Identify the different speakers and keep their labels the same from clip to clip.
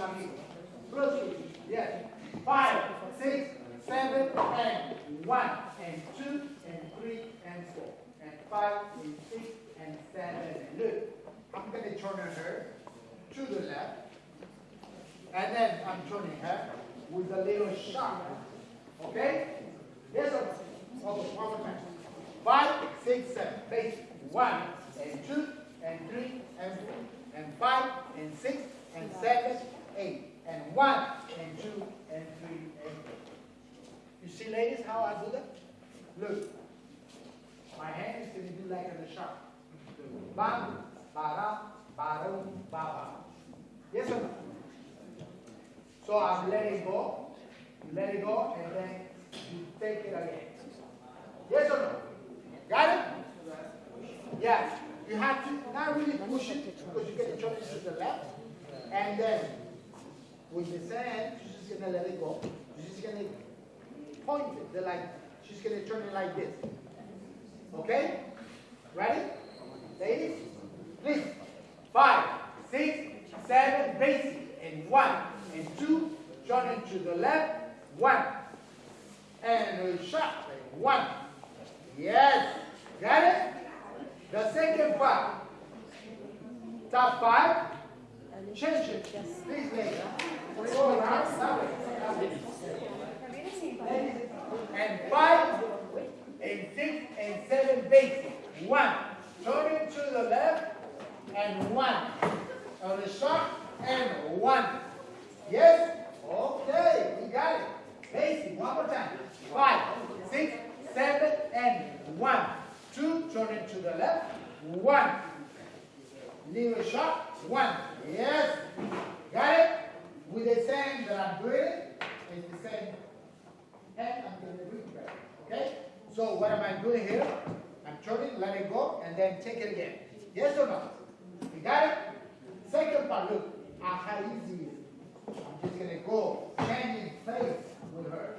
Speaker 1: amigo. Yes. Five, six, seven, and one, and two, and three, and four, and five, and six, and seven, and look. I'm gonna turn her to the left, and then I'm turning her with a little sharp. Okay? One more time. Five, six, seven. Base. One, and two, and three, and four, and five, and six, and seven, eight, and one, and two, and three, and four. You see, ladies, how I do that? Look. My hand is going to do like a sharp. Bam, ba-da, ba-dum, ba-ba. Yes or no? So I'm letting go. You let it go, and then you take it again. Yes or no? Got it? Yeah. You have to not really push it because you get the it to the left. And then with the sand, she's just to let it go. She's just to point it. They're like, she's to turn it like this. Okay? Ready? Ladies? Please. Five, six, seven, basic. And one, and two, turning to the left. One. And a shot. One. Yes. Got it? The second part. Top five. Change it. Please, ladies. And five, and six, and seven basic. One. Turning to the left, and one. On the shot, and one. Yes? Okay, we got it. Basic, one more time. Five, six, seven, and one. Two, turning to the left, one. Little shot, one. Yes? Got it? With the same that I'm doing, it's the same hand to do it back. Okay? So what am I doing here? I'm turning, let it go, and then take it again. Yes or no? You got it? Second part, look, how easy is. I'm just to go changing face with her.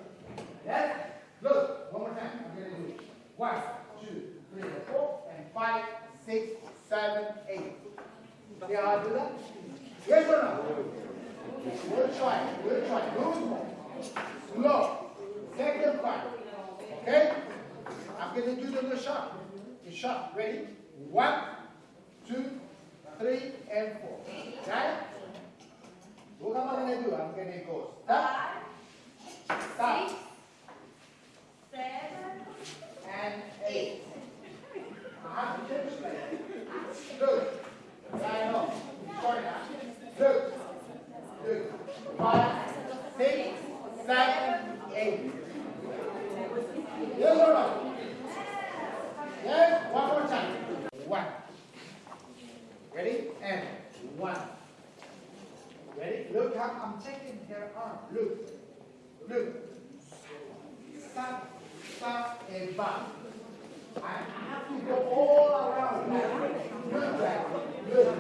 Speaker 1: Yes? Look, one more time. I'm to do it two, three, four, and five, six, seven, eight. See how I do that? Yes or no? We'll try. We'll try. Good. Slow. Second part. Okay? I'm going to do the shot. The shot. Ready? One, two, three, and four. Look what I'm going to do. I'm going to go stop, stop,
Speaker 2: seven,
Speaker 1: and eight. Uh-huh. Look. Yeah, I know. Sorry now. Look. Look. Five, six, seven, eight. Yes or no? Yes? One more time. One. Ready? And one. Ready? Look how I'm taking her arm. Look. Look. Stop, stop, and back. I have to go all around. Look back. Look.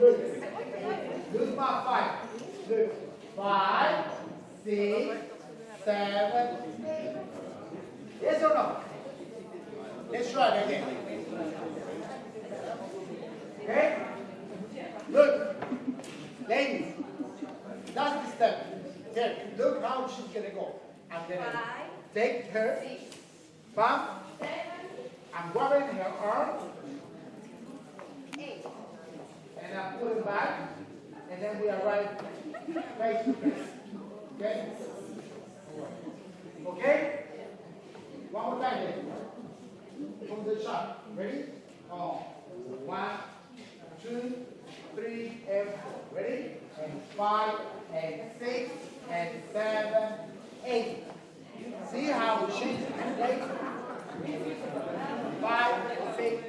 Speaker 1: Look. Look my five. Look. Five, six, seven, eight. Yes or no? Let's try again. Okay? Look. Ladies. That's the step. Here, look how she's gonna go. I'm gonna take her, bump, I'm grabbing her arm, and I pull it back, and then we arrive face to face. Okay? Okay? One more time then. From the chart. Ready? On. One, two, three, and four. Ready? And five, and six, and seven, eight. See how we change the Five, six,